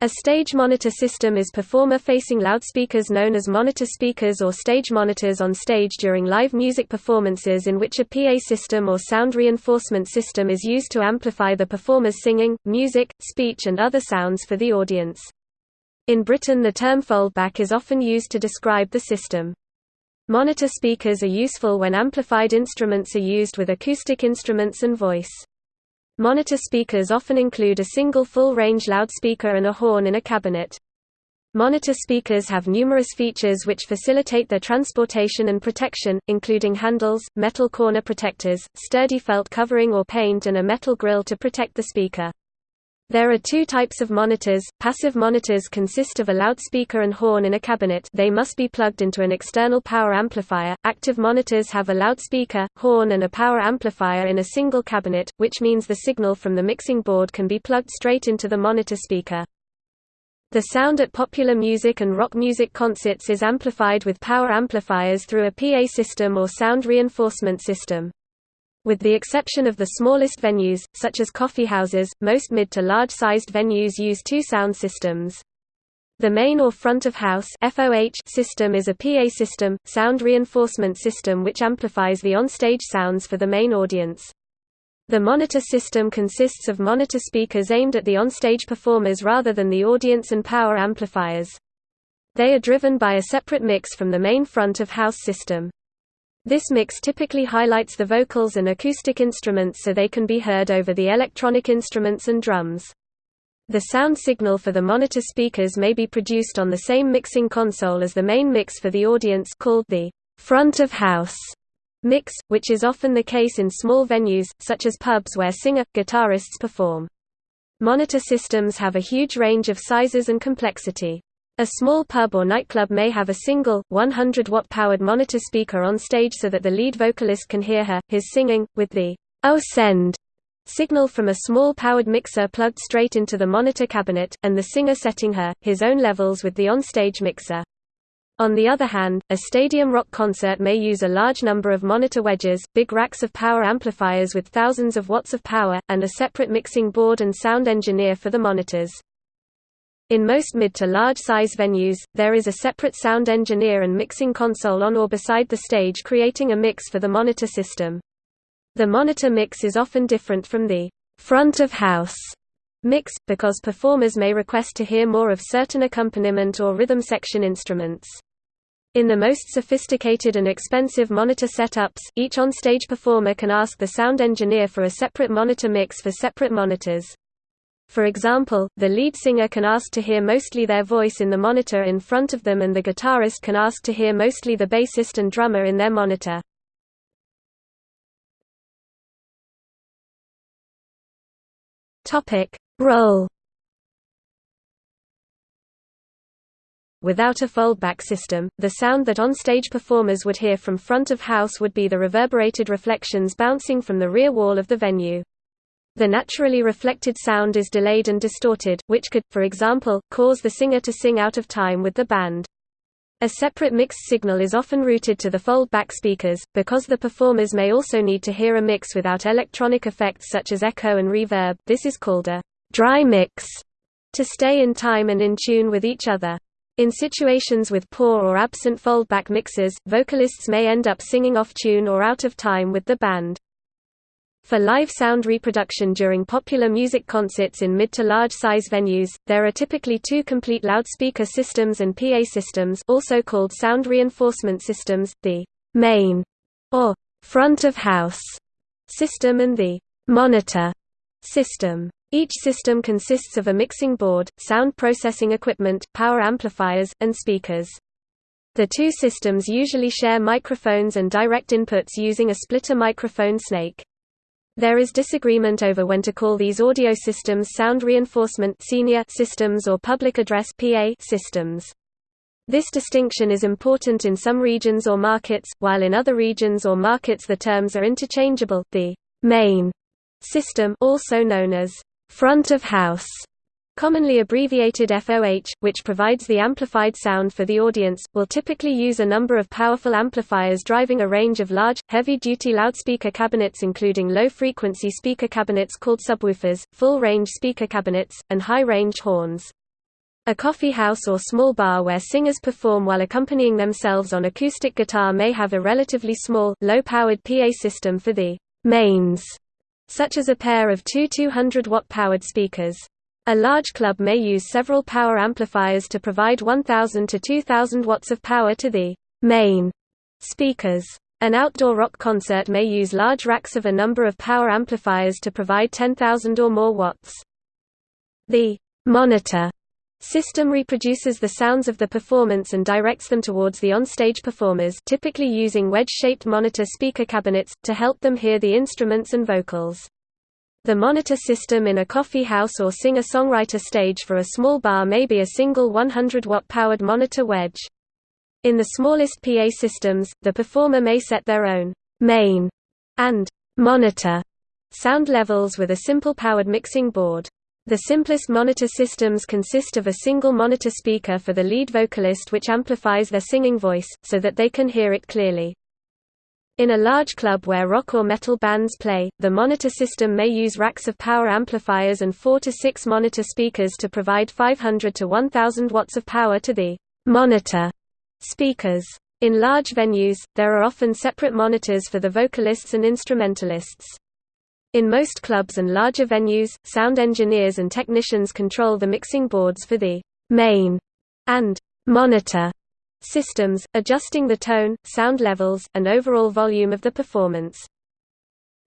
A stage monitor system is performer-facing loudspeakers known as monitor speakers or stage monitors on stage during live music performances in which a PA system or sound reinforcement system is used to amplify the performer's singing, music, speech and other sounds for the audience. In Britain the term foldback is often used to describe the system. Monitor speakers are useful when amplified instruments are used with acoustic instruments and voice. Monitor speakers often include a single full-range loudspeaker and a horn in a cabinet. Monitor speakers have numerous features which facilitate their transportation and protection, including handles, metal corner protectors, sturdy felt covering or paint and a metal grille to protect the speaker. There are two types of monitors. Passive monitors consist of a loudspeaker and horn in a cabinet they must be plugged into an external power amplifier. Active monitors have a loudspeaker, horn and a power amplifier in a single cabinet, which means the signal from the mixing board can be plugged straight into the monitor speaker. The sound at popular music and rock music concerts is amplified with power amplifiers through a PA system or sound reinforcement system. With the exception of the smallest venues, such as coffeehouses, most mid to large-sized venues use two sound systems. The main or front of house system is a PA system, sound reinforcement system which amplifies the on-stage sounds for the main audience. The monitor system consists of monitor speakers aimed at the on-stage performers rather than the audience and power amplifiers. They are driven by a separate mix from the main front of house system. This mix typically highlights the vocals and acoustic instruments so they can be heard over the electronic instruments and drums. The sound signal for the monitor speakers may be produced on the same mixing console as the main mix for the audience called the front of house mix, which is often the case in small venues, such as pubs where singer-guitarists perform. Monitor systems have a huge range of sizes and complexity. A small pub or nightclub may have a single, 100-watt powered monitor speaker on stage so that the lead vocalist can hear her, his singing, with the oh send signal from a small powered mixer plugged straight into the monitor cabinet, and the singer setting her, his own levels with the on-stage mixer. On the other hand, a stadium rock concert may use a large number of monitor wedges, big racks of power amplifiers with thousands of watts of power, and a separate mixing board and sound engineer for the monitors. In most mid to large size venues, there is a separate sound engineer and mixing console on or beside the stage creating a mix for the monitor system. The monitor mix is often different from the front of house mix, because performers may request to hear more of certain accompaniment or rhythm section instruments. In the most sophisticated and expensive monitor setups, each onstage performer can ask the sound engineer for a separate monitor mix for separate monitors. For example, the lead singer can ask to hear mostly their voice in the monitor in front of them and the guitarist can ask to hear mostly the bassist and drummer in their monitor. Role Without a foldback system, the sound that on-stage performers would hear from front of house would be the reverberated reflections bouncing from the rear wall of the venue. The naturally reflected sound is delayed and distorted, which could, for example, cause the singer to sing out of time with the band. A separate mixed signal is often routed to the fold-back speakers, because the performers may also need to hear a mix without electronic effects such as echo and reverb, this is called a dry mix, to stay in time and in tune with each other. In situations with poor or absent foldback mixes, vocalists may end up singing off tune or out of time with the band. For live sound reproduction during popular music concerts in mid to large size venues, there are typically two complete loudspeaker systems and PA systems also called sound reinforcement systems, the main or front of house system and the monitor system. Each system consists of a mixing board, sound processing equipment, power amplifiers, and speakers. The two systems usually share microphones and direct inputs using a splitter microphone snake. There is disagreement over when to call these audio systems sound reinforcement senior systems or public address PA systems. This distinction is important in some regions or markets, while in other regions or markets the terms are interchangeable. The main system, also known as front of house, commonly abbreviated FOH, which provides the amplified sound for the audience, will typically use a number of powerful amplifiers driving a range of large, heavy-duty loudspeaker cabinets including low-frequency speaker cabinets called subwoofers, full-range speaker cabinets, and high-range horns. A coffee house or small bar where singers perform while accompanying themselves on acoustic guitar may have a relatively small, low-powered PA system for the mains, such as a pair of two 200-watt powered speakers. A large club may use several power amplifiers to provide 1000 to 2000 watts of power to the main speakers. An outdoor rock concert may use large racks of a number of power amplifiers to provide 10,000 or more watts. The monitor System reproduces the sounds of the performance and directs them towards the on-stage performers typically using wedge-shaped monitor speaker cabinets, to help them hear the instruments and vocals. The monitor system in a coffee house or singer-songwriter stage for a small bar may be a single 100-watt powered monitor wedge. In the smallest PA systems, the performer may set their own main and monitor sound levels with a simple powered mixing board. The simplest monitor systems consist of a single monitor speaker for the lead vocalist which amplifies their singing voice, so that they can hear it clearly. In a large club where rock or metal bands play, the monitor system may use racks of power amplifiers and 4 to 6 monitor speakers to provide 500 to 1000 watts of power to the monitor speakers. In large venues, there are often separate monitors for the vocalists and instrumentalists. In most clubs and larger venues, sound engineers and technicians control the mixing boards for the main and monitor systems, adjusting the tone, sound levels, and overall volume of the performance.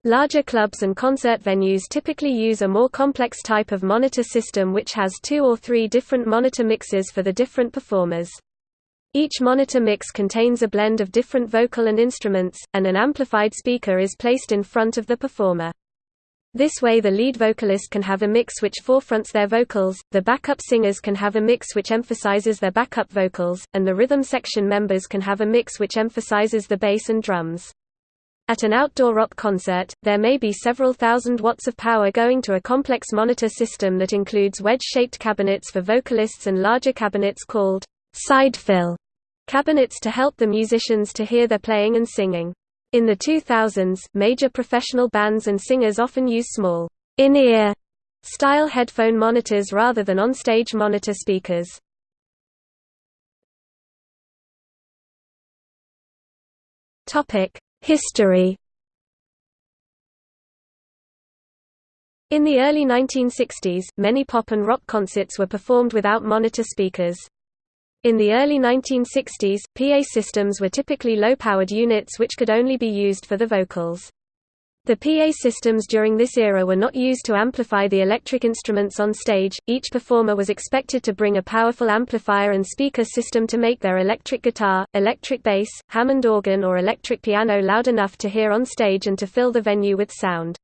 Larger clubs and concert venues typically use a more complex type of monitor system which has two or three different monitor mixes for the different performers. Each monitor mix contains a blend of different vocal and instruments, and an amplified speaker is placed in front of the performer. This way the lead vocalist can have a mix which forefronts their vocals, the backup singers can have a mix which emphasizes their backup vocals, and the rhythm section members can have a mix which emphasizes the bass and drums. At an outdoor rock concert, there may be several thousand watts of power going to a complex monitor system that includes wedge-shaped cabinets for vocalists and larger cabinets called side fill cabinets to help the musicians to hear their playing and singing. In the 2000s, major professional bands and singers often use small, in-ear style headphone monitors rather than on-stage monitor speakers. History In the early 1960s, many pop and rock concerts were performed without monitor speakers. In the early 1960s, PA systems were typically low-powered units which could only be used for the vocals. The PA systems during this era were not used to amplify the electric instruments on stage, each performer was expected to bring a powerful amplifier and speaker system to make their electric guitar, electric bass, Hammond organ or electric piano loud enough to hear on stage and to fill the venue with sound.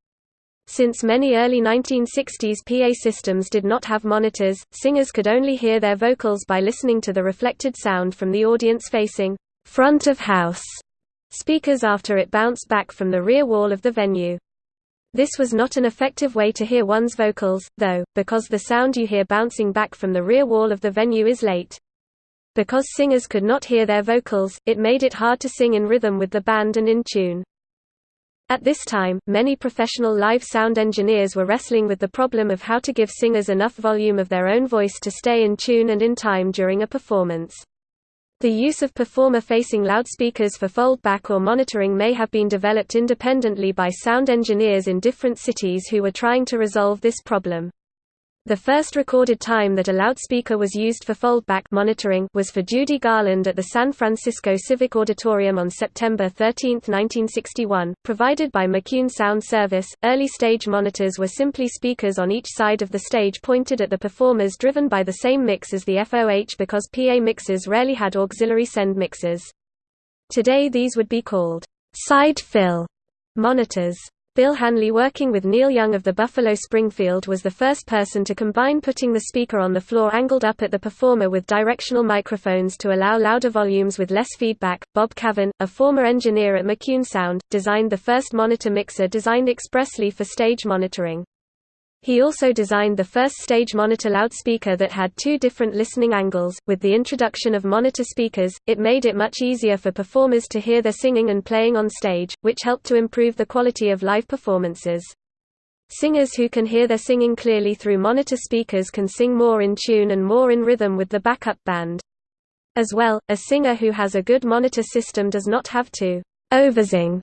Since many early 1960s PA systems did not have monitors, singers could only hear their vocals by listening to the reflected sound from the audience-facing front of house speakers after it bounced back from the rear wall of the venue. This was not an effective way to hear one's vocals, though, because the sound you hear bouncing back from the rear wall of the venue is late. Because singers could not hear their vocals, it made it hard to sing in rhythm with the band and in tune. At this time, many professional live sound engineers were wrestling with the problem of how to give singers enough volume of their own voice to stay in tune and in time during a performance. The use of performer-facing loudspeakers for foldback or monitoring may have been developed independently by sound engineers in different cities who were trying to resolve this problem. The first recorded time that a loudspeaker was used for foldback monitoring was for Judy Garland at the San Francisco Civic Auditorium on September 13, 1961, provided by McCune Sound Service. Early stage monitors were simply speakers on each side of the stage pointed at the performers driven by the same mix as the FOH because PA mixes rarely had auxiliary send mixes. Today these would be called side fill monitors. Bill Hanley working with Neil Young of the Buffalo Springfield was the first person to combine putting the speaker on the floor angled up at the performer with directional microphones to allow louder volumes with less feedback. Bob Cavin, a former engineer at McCune Sound, designed the first monitor mixer designed expressly for stage monitoring. He also designed the first stage monitor loudspeaker that had two different listening angles. With the introduction of monitor speakers, it made it much easier for performers to hear their singing and playing on stage, which helped to improve the quality of live performances. Singers who can hear their singing clearly through monitor speakers can sing more in tune and more in rhythm with the backup band. As well, a singer who has a good monitor system does not have to oversing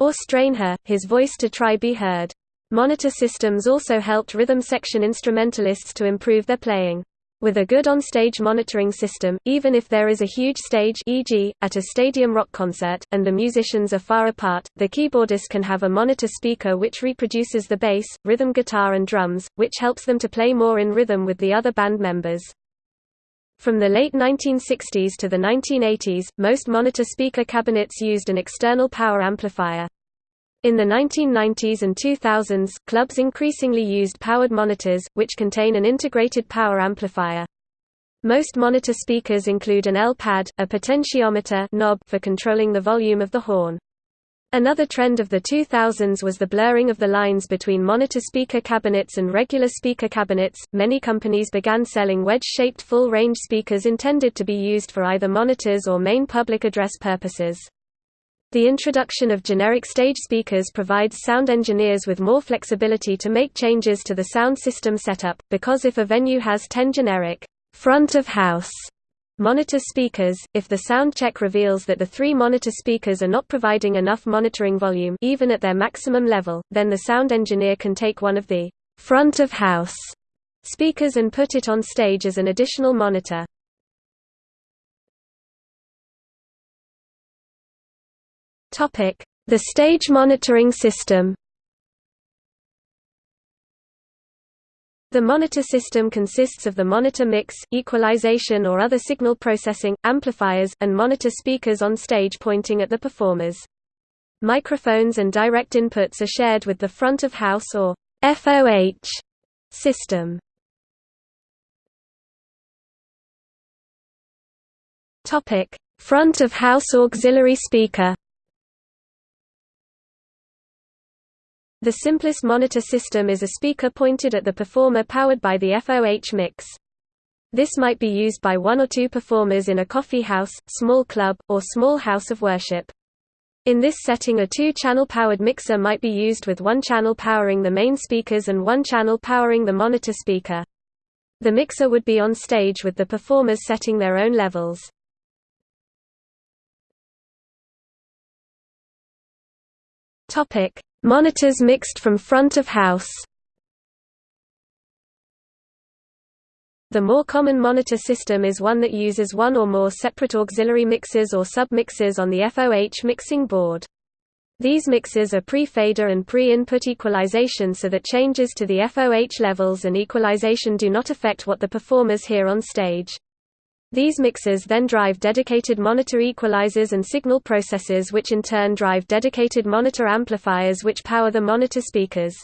or strain her, his voice to try be heard. Monitor systems also helped rhythm section instrumentalists to improve their playing. With a good on-stage monitoring system, even if there is a huge stage e.g., at a stadium rock concert, and the musicians are far apart, the keyboardist can have a monitor speaker which reproduces the bass, rhythm guitar and drums, which helps them to play more in rhythm with the other band members. From the late 1960s to the 1980s, most monitor speaker cabinets used an external power amplifier. In the 1990s and 2000s, clubs increasingly used powered monitors, which contain an integrated power amplifier. Most monitor speakers include an L-pad, a potentiometer knob for controlling the volume of the horn. Another trend of the 2000s was the blurring of the lines between monitor speaker cabinets and regular speaker cabinets. Many companies began selling wedge-shaped full-range speakers intended to be used for either monitors or main public address purposes. The introduction of generic stage speakers provides sound engineers with more flexibility to make changes to the sound system setup, because if a venue has 10 generic front of house Monitor speakers – If the sound check reveals that the three monitor speakers are not providing enough monitoring volume even at their maximum level, then the sound engineer can take one of the «front of house» speakers and put it on stage as an additional monitor. The stage monitoring system The monitor system consists of the monitor mix, equalization or other signal processing, amplifiers, and monitor speakers on stage pointing at the performers. Microphones and direct inputs are shared with the front of house or FOH system. Front of house auxiliary speaker. The simplest monitor system is a speaker pointed at the performer powered by the FOH mix. This might be used by one or two performers in a coffee house, small club, or small house of worship. In this setting a two-channel powered mixer might be used with one channel powering the main speakers and one channel powering the monitor speaker. The mixer would be on stage with the performers setting their own levels. Topic: Monitors mixed from front of house The more common monitor system is one that uses one or more separate auxiliary mixers or sub-mixers on the FOH mixing board. These mixers are pre-fader and pre-input equalization so that changes to the FOH levels and equalization do not affect what the performers hear on stage. These mixers then drive dedicated monitor equalizers and signal processors which in turn drive dedicated monitor amplifiers which power the monitor speakers.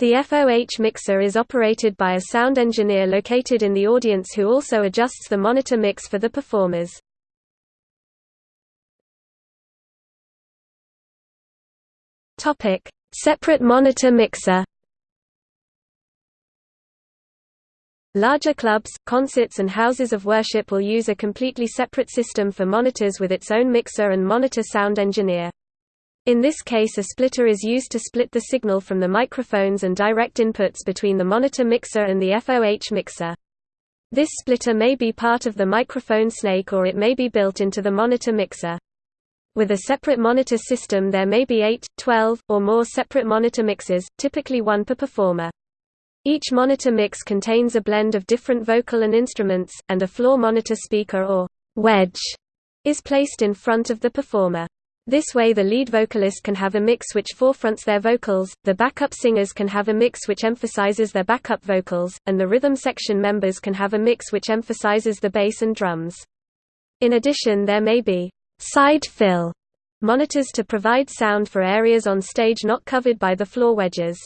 The FOH mixer is operated by a sound engineer located in the audience who also adjusts the monitor mix for the performers. Separate monitor mixer Larger clubs, concerts and houses of worship will use a completely separate system for monitors with its own mixer and monitor sound engineer. In this case a splitter is used to split the signal from the microphones and direct inputs between the monitor mixer and the FOH mixer. This splitter may be part of the microphone snake or it may be built into the monitor mixer. With a separate monitor system there may be 8, 12, or more separate monitor mixes, typically one per performer. Each monitor mix contains a blend of different vocal and instruments, and a floor monitor speaker or wedge is placed in front of the performer. This way the lead vocalist can have a mix which forefronts their vocals, the backup singers can have a mix which emphasizes their backup vocals, and the rhythm section members can have a mix which emphasizes the bass and drums. In addition there may be side fill monitors to provide sound for areas on stage not covered by the floor wedges.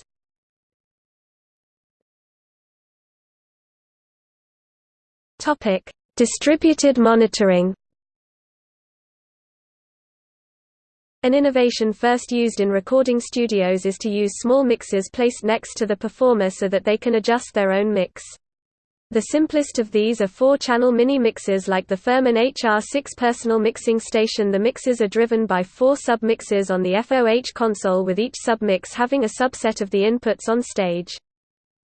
Topic: Distributed monitoring. An innovation first used in recording studios is to use small mixers placed next to the performer so that they can adjust their own mix. The simplest of these are four-channel mini-mixers like the Furman HR6 personal mixing station The mixers are driven by four sub-mixers on the FOH console with each sub-mix having a subset of the inputs on stage.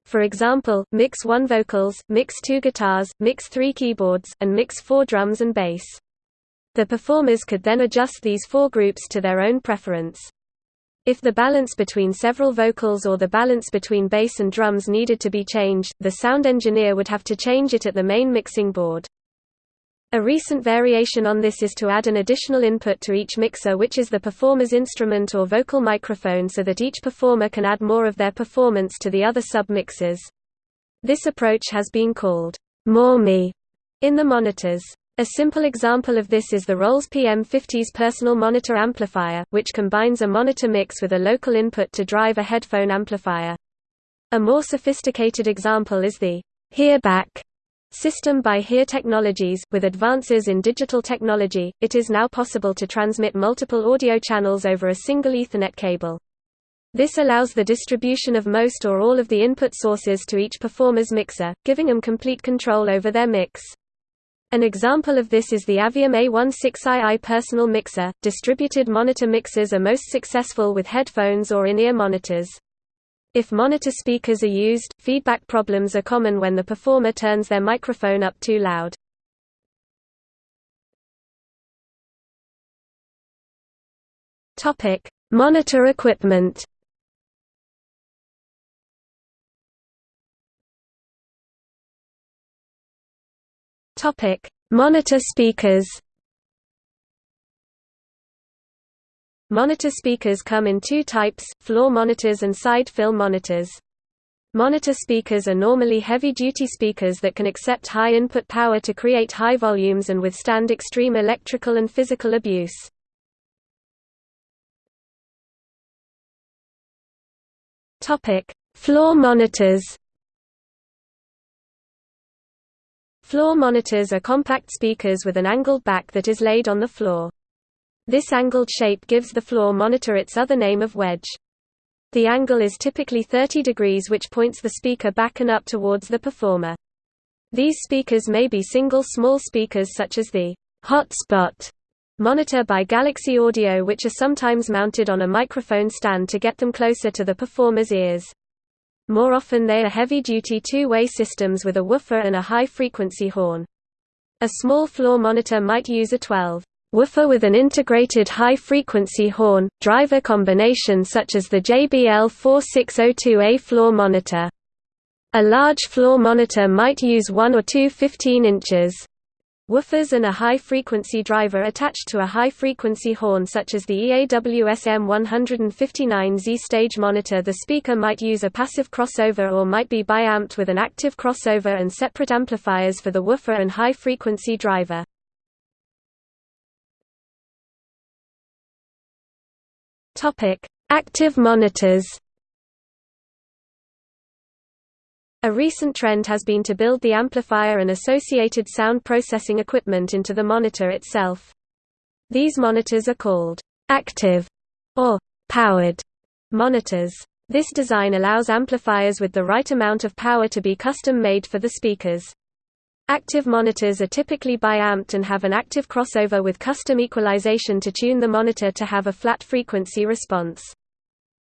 For example, mix 1 vocals, mix 2 guitars, mix 3 keyboards, and mix 4 drums and bass. The performers could then adjust these four groups to their own preference. If the balance between several vocals or the balance between bass and drums needed to be changed, the sound engineer would have to change it at the main mixing board. A recent variation on this is to add an additional input to each mixer which is the performer's instrument or vocal microphone so that each performer can add more of their performance to the other sub-mixers. This approach has been called more me in the monitors. A simple example of this is the Rolls PM50's personal monitor amplifier, which combines a monitor mix with a local input to drive a headphone amplifier. A more sophisticated example is the HearBack system by Hear Technologies. With advances in digital technology, it is now possible to transmit multiple audio channels over a single Ethernet cable. This allows the distribution of most or all of the input sources to each performer's mixer, giving them complete control over their mix. An example of this is the Aviom A16II personal mixer. Distributed monitor mixers are most successful with headphones or in-ear monitors. If monitor speakers are used, feedback problems are common when the performer turns their microphone up too loud. Topic: Monitor equipment. Topic: Monitor speakers. Monitor speakers come in two types, floor monitors and side fill monitors. Monitor speakers are normally heavy-duty speakers that can accept high input power to create high volumes and withstand extreme electrical and physical abuse. Floor monitors Floor monitors are compact speakers with an angled back that is laid on the floor. This angled shape gives the floor monitor its other name of wedge. The angle is typically 30 degrees which points the speaker back and up towards the performer. These speakers may be single small speakers such as the hotspot monitor by Galaxy Audio which are sometimes mounted on a microphone stand to get them closer to the performer's ears. More often they are heavy-duty two-way systems with a woofer and a high-frequency horn. A small floor monitor might use a 12 woofer with an integrated high-frequency horn, driver combination such as the JBL 4602A floor monitor. A large floor monitor might use one or two 15 inches Woofers and a high-frequency driver attached to a high-frequency horn such as the EAWSM 159Z stage monitor the speaker might use a passive crossover or might be biamped with an active crossover and separate amplifiers for the woofer and high-frequency driver. Active monitors A recent trend has been to build the amplifier and associated sound processing equipment into the monitor itself. These monitors are called active or powered monitors. This design allows amplifiers with the right amount of power to be custom-made for the speakers. Active monitors are typically biamped and have an active crossover with custom equalization to tune the monitor to have a flat frequency response.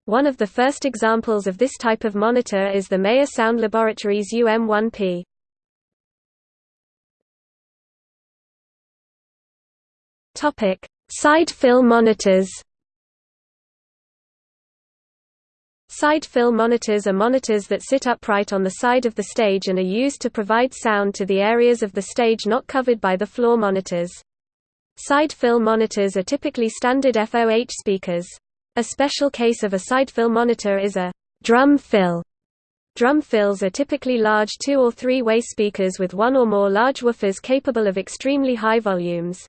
One of the first examples of this type of monitor is the Meyer Sound Laboratories UM1P. Topic: Side fill monitors. Side fill monitors are monitors that sit upright on the side of the stage and are used to provide sound to the areas of the stage not covered by the floor monitors. Side fill monitors are typically standard FOH speakers. A special case of a side-fill monitor is a drum fill. Drum fills are typically large two- or three-way speakers with one or more large woofers capable of extremely high volumes.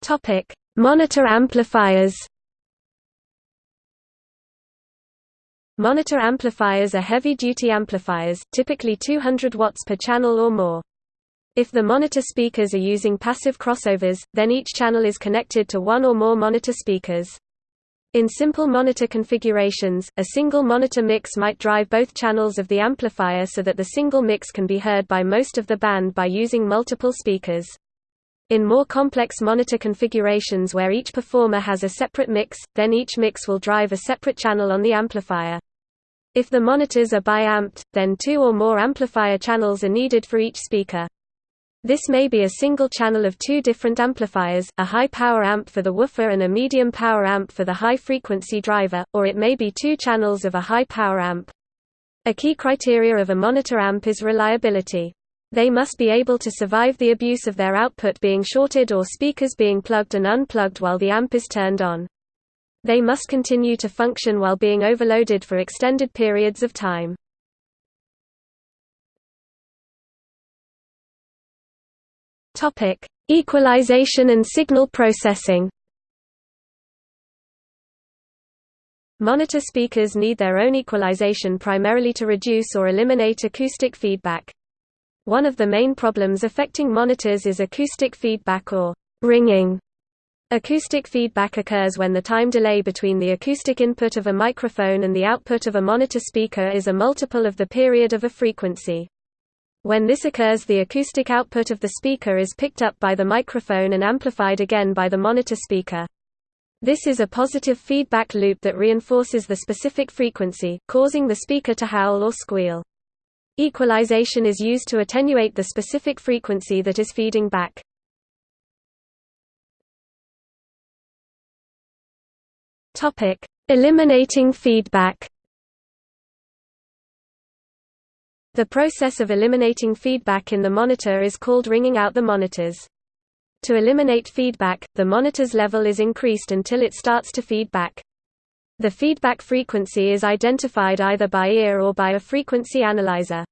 Topic: Monitor amplifiers. Monitor amplifiers are heavy-duty amplifiers, typically 200 watts per channel or more. If the monitor speakers are using passive crossovers, then each channel is connected to one or more monitor speakers. In simple monitor configurations, a single monitor mix might drive both channels of the amplifier so that the single mix can be heard by most of the band by using multiple speakers. In more complex monitor configurations where each performer has a separate mix, then each mix will drive a separate channel on the amplifier. If the monitors are bi-amped, then two or more amplifier channels are needed for each speaker. This may be a single channel of two different amplifiers, a high-power amp for the woofer and a medium-power amp for the high-frequency driver, or it may be two channels of a high-power amp. A key criteria of a monitor amp is reliability. They must be able to survive the abuse of their output being shorted or speakers being plugged and unplugged while the amp is turned on. They must continue to function while being overloaded for extended periods of time. Topic: Equalization and signal processing. Monitor speakers need their own equalization primarily to reduce or eliminate acoustic feedback. One of the main problems affecting monitors is acoustic feedback or ringing. Acoustic feedback occurs when the time delay between the acoustic input of a microphone and the output of a monitor speaker is a multiple of the period of a frequency. When this occurs the acoustic output of the speaker is picked up by the microphone and amplified again by the monitor speaker. This is a positive feedback loop that reinforces the specific frequency, causing the speaker to howl or squeal. Equalization is used to attenuate the specific frequency that is feeding back. Topic: Eliminating feedback The process of eliminating feedback in the monitor is called ringing out the monitors. To eliminate feedback, the monitor's level is increased until it starts to feed back. The feedback frequency is identified either by ear or by a frequency analyzer.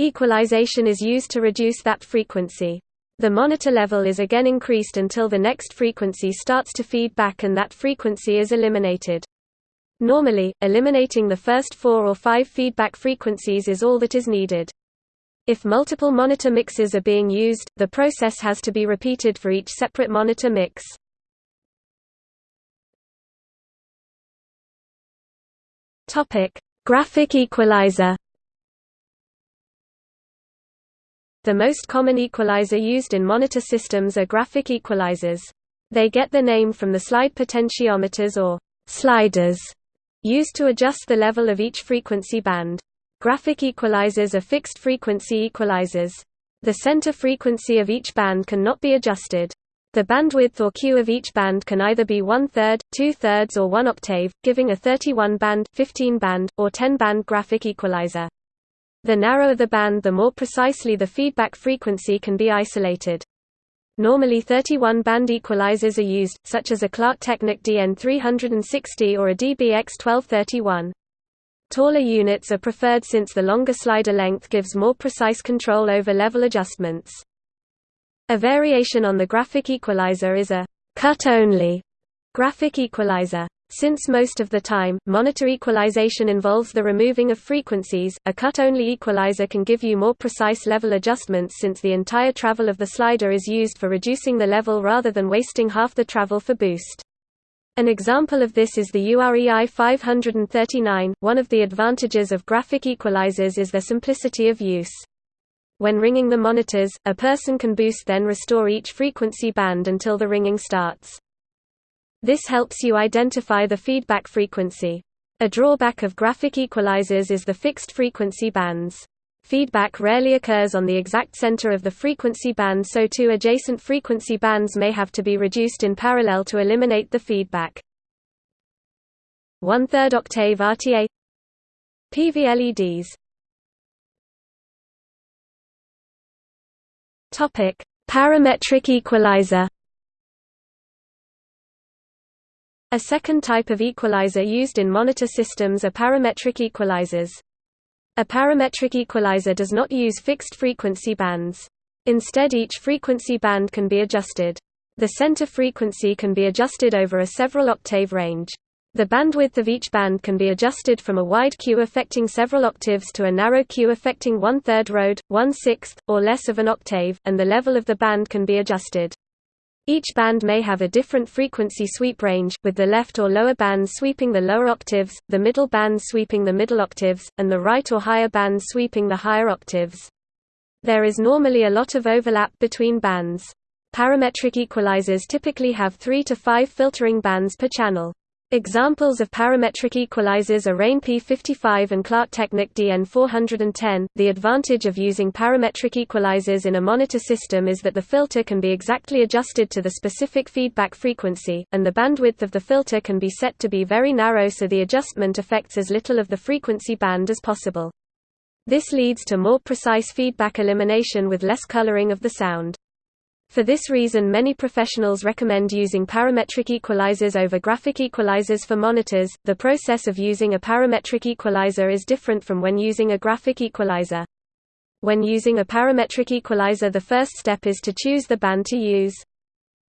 Equalization is used to reduce that frequency. The monitor level is again increased until the next frequency starts to feed back and that frequency is eliminated. Normally, eliminating the first four or five feedback frequencies is all that is needed. If multiple monitor mixes are being used, the process has to be repeated for each separate monitor mix. Topic: Graphic equalizer. The most common equalizer used in monitor systems are graphic equalizers. They get their name from the slide potentiometers or sliders used to adjust the level of each frequency band. Graphic equalizers are fixed-frequency equalizers. The center frequency of each band cannot be adjusted. The bandwidth or Q of each band can either be one-third, two-thirds or one octave, giving a 31-band, 15-band, or 10-band graphic equalizer. The narrower the band the more precisely the feedback frequency can be isolated. Normally 31-band equalizers are used, such as a Klark Teknik DN360 or a DBX1231. Taller units are preferred since the longer slider length gives more precise control over level adjustments. A variation on the graphic equalizer is a cut-only graphic equalizer. Since most of the time, monitor equalization involves the removing of frequencies, a cut-only equalizer can give you more precise level adjustments since the entire travel of the slider is used for reducing the level rather than wasting half the travel for boost. An example of this is the UREI 539. One of the advantages of graphic equalizers is their simplicity of use. When ringing the monitors, a person can boost then restore each frequency band until the ringing starts. This helps you identify the feedback frequency. A drawback of graphic equalizers is the fixed frequency bands. Feedback rarely occurs on the exact center of the frequency band so two adjacent frequency bands may have to be reduced in parallel to eliminate the feedback. One-third octave RTA PVLEDs Topic: Parametric equalizer A second type of equalizer used in monitor systems are parametric equalizers. A parametric equalizer does not use fixed frequency bands. Instead each frequency band can be adjusted. The center frequency can be adjusted over a several octave range. The bandwidth of each band can be adjusted from a wide Q affecting several octaves to a narrow Q affecting one-third rode, one-sixth, or less of an octave, and the level of the band can be adjusted. Each band may have a different frequency sweep range, with the left or lower bands sweeping the lower octaves, the middle bands sweeping the middle octaves, and the right or higher bands sweeping the higher octaves. There is normally a lot of overlap between bands. Parametric equalizers typically have 3 to 5 filtering bands per channel. Examples of parametric equalizers are Rane P55 and Klark Teknik DN410. The advantage of using parametric equalizers in a monitor system is that the filter can be exactly adjusted to the specific feedback frequency, and the bandwidth of the filter can be set to be very narrow so the adjustment affects as little of the frequency band as possible. This leads to more precise feedback elimination with less coloring of the sound. For this reason many professionals recommend using parametric equalizers over graphic equalizers for monitors. The process of using a parametric equalizer is different from when using a graphic equalizer. When using a parametric equalizer the first step is to choose the band to use.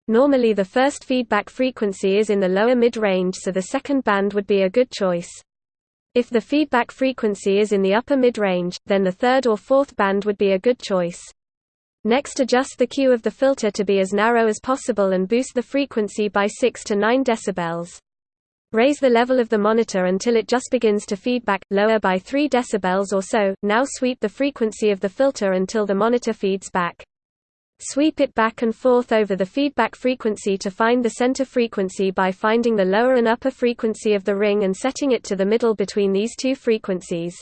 Normally the first feedback frequency is in the lower mid-range so the second band would be a good choice. If the feedback frequency is in the upper mid-range, then the third or fourth band would be a good choice. Next adjust the Q of the filter to be as narrow as possible and boost the frequency by 6 to 9 dB. Raise the level of the monitor until it just begins to feedback, lower by 3 dB or so, now sweep the frequency of the filter until the monitor feeds back. Sweep it back and forth over the feedback frequency to find the center frequency by finding the lower and upper frequency of the ring and setting it to the middle between these two frequencies.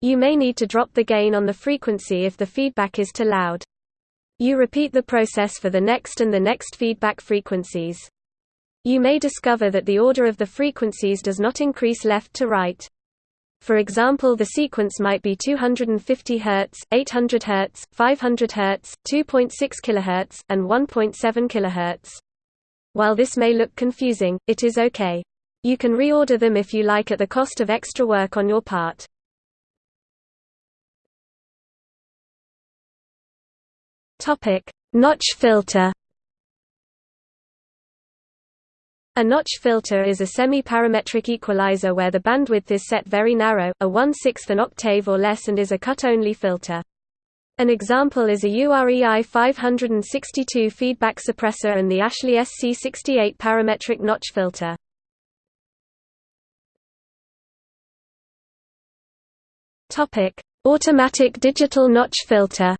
You may need to drop the gain on the frequency if the feedback is too loud. You repeat the process for the next and the next feedback frequencies. You may discover that the order of the frequencies does not increase left to right. For example the sequence might be 250 Hz, 800 Hz, 500 Hz, 2.6 kHz, and 1.7 kHz. While this may look confusing, it is okay. You can reorder them if you like at the cost of extra work on your part. Topic: Notch filter. A notch filter is a semi-parametric equalizer where the bandwidth is set very narrow, a 1 6th an octave or less and is a cut-only filter. An example is a UREI 562 feedback suppressor and the Ashley SC68 parametric notch filter. Automatic digital notch filter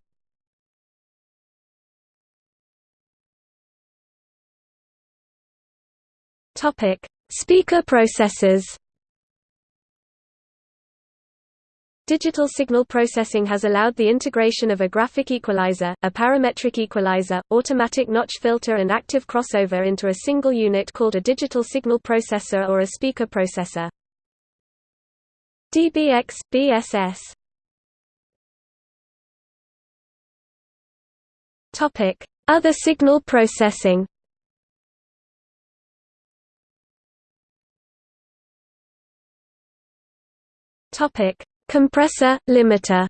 Topic: Speaker processors. Digital signal processing has allowed the integration of a graphic equalizer, a parametric equalizer, automatic notch filter and active crossover into a single unit called a digital signal processor or a speaker processor. DBX, BSS Other signal processing Topic: Compressor, limiter.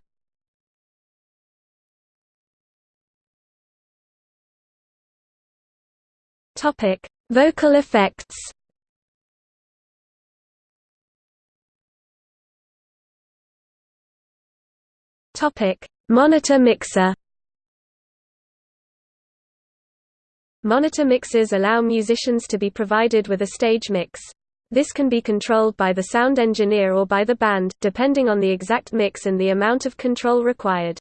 Topic: Vocal effects. Topic: Monitor mixer. Monitor mixers allow musicians to be provided with a stage mix. This can be controlled by the sound engineer or by the band, depending on the exact mix and the amount of control required.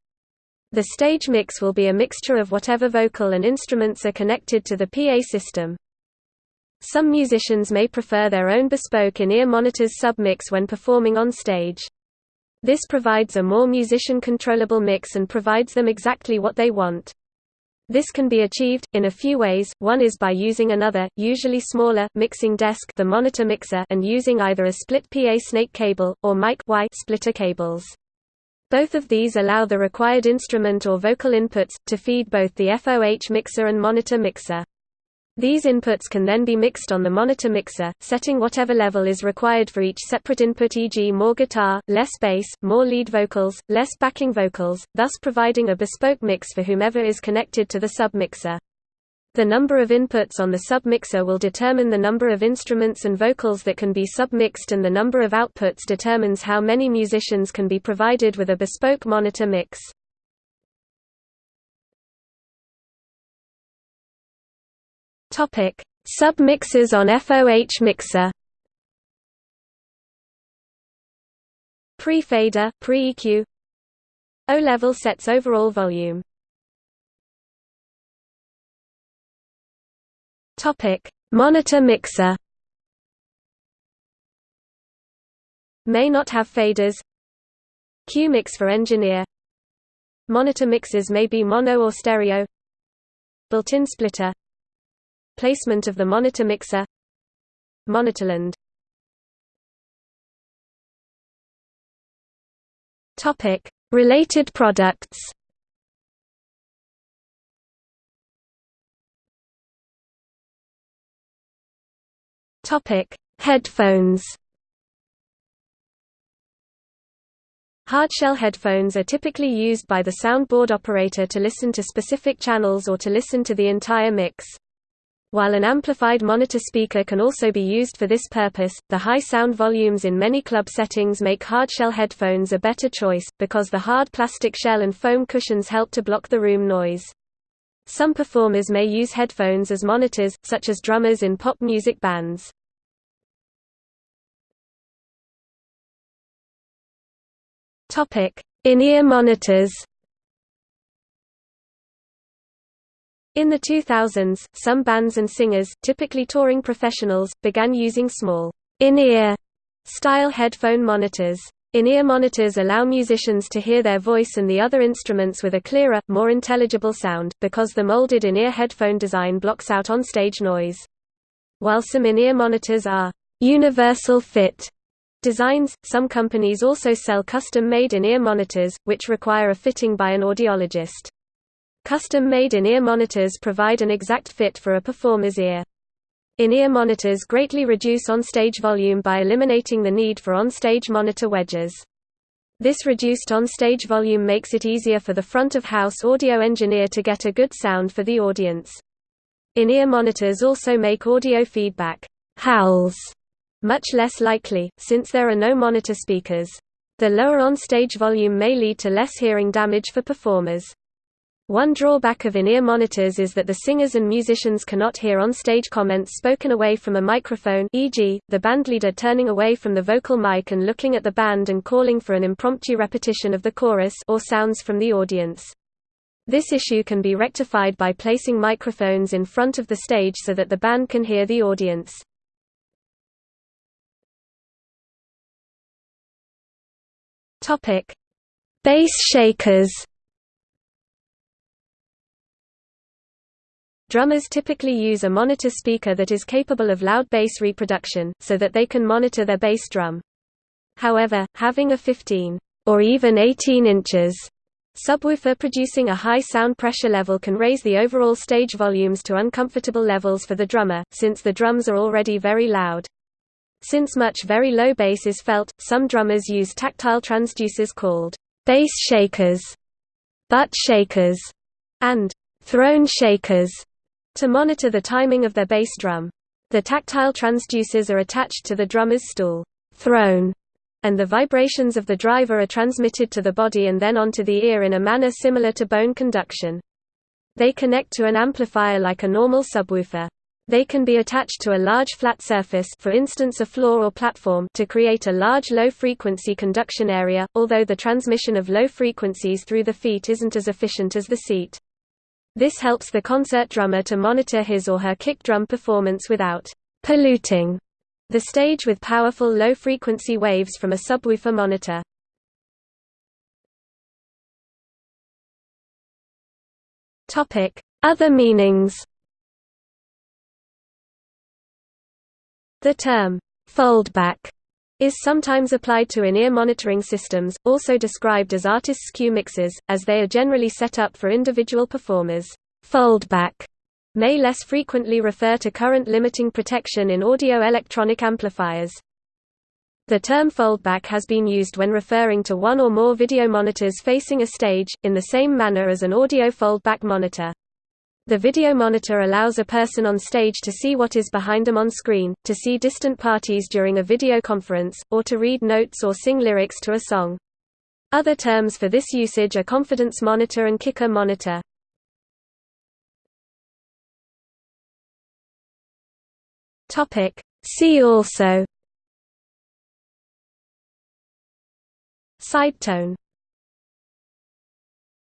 The stage mix will be a mixture of whatever vocal and instruments are connected to the PA system. Some musicians may prefer their own bespoke in-ear monitors submix when performing on stage. This provides a more musician-controllable mix and provides them exactly what they want. This can be achieved, in a few ways, one is by using another, usually smaller, mixing desk the monitor mixer and using either a split PA snake cable, or mic y splitter cables. Both of these allow the required instrument or vocal inputs, to feed both the FOH mixer and monitor mixer. These inputs can then be mixed on the monitor mixer, setting whatever level is required for each separate input e.g. more guitar, less bass, more lead vocals, less backing vocals, thus providing a bespoke mix for whomever is connected to the submixer. The number of inputs on the submixer will determine the number of instruments and vocals that can be submixed and the number of outputs determines how many musicians can be provided with a bespoke monitor mix. Topic: Sub-mixers on FOH mixer. Pre-fader, pre-EQ. O-level sets overall volume. Topic: Monitor mixer. May not have faders. Q-mix for engineer. Monitor mixes may be mono or stereo. Built-in splitter. Placement of the monitor mixer Monitorland Related products. Topic: Headphones. Hardshell headphones are typically used by the soundboard operator to listen to specific channels or to listen to the entire mix. While an amplified monitor speaker can also be used for this purpose, the high sound volumes in many club settings make hardshell headphones a better choice, because the hard plastic shell and foam cushions help to block the room noise. Some performers may use headphones as monitors, such as drummers in pop music bands. In-ear monitors In the 2000s, some bands and singers, typically touring professionals, began using small, in-ear style headphone monitors. In-ear monitors allow musicians to hear their voice and the other instruments with a clearer, more intelligible sound, because the molded in-ear headphone design blocks out on-stage noise. While some in-ear monitors are universal fit designs, some companies also sell custom-made in-ear monitors, which require a fitting by an audiologist. Custom-made in-ear monitors provide an exact fit for a performer's ear. In-ear monitors greatly reduce on-stage volume by eliminating the need for on-stage monitor wedges. This reduced on-stage volume makes it easier for the front-of-house audio engineer to get a good sound for the audience. In-ear monitors also make audio feedback howls much less likely, since there are no monitor speakers. The lower on-stage volume may lead to less hearing damage for performers. One drawback of in-ear monitors is that the singers and musicians cannot hear on-stage comments spoken away from a microphone e.g., the bandleader turning away from the vocal mic and looking at the band and calling for an impromptu repetition of the chorus or sounds from the audience. This issue can be rectified by placing microphones in front of the stage so that the band can hear the audience. Bass shakers Drummers typically use a monitor speaker that is capable of loud bass reproduction, so that they can monitor their bass drum. However, having a 15 or even 18 inches subwoofer producing a high sound pressure level can raise the overall stage volumes to uncomfortable levels for the drummer, since the drums are already very loud. Since much very low bass is felt, some drummers use tactile transducers called bass shakers, butt shakers, and throne shakers to monitor the timing of their bass drum. The tactile transducers are attached to the drummer's stool throne, and the vibrations of the driver are transmitted to the body and then onto the ear in a manner similar to bone conduction. They connect to an amplifier like a normal subwoofer. They can be attached to a large flat surface for instance a floor or platform to create a large low-frequency conduction area, although the transmission of low frequencies through the feet isn't as efficient as the seat. This helps the concert drummer to monitor his or her kick drum performance without polluting the stage with powerful low-frequency waves from a subwoofer monitor. Other meanings The term, foldback, is sometimes applied to in-ear monitoring systems, also described as artists' cue mixes, as they are generally set up for individual performers. Foldback may less frequently refer to current limiting protection in audio-electronic amplifiers. The term foldback has been used when referring to one or more video monitors facing a stage, in the same manner as an audio foldback monitor. The video monitor allows a person on stage to see what is behind them on screen, to see distant parties during a video conference, or to read notes or sing lyrics to a song. Other terms for this usage are confidence monitor and kicker monitor. See also Sidetone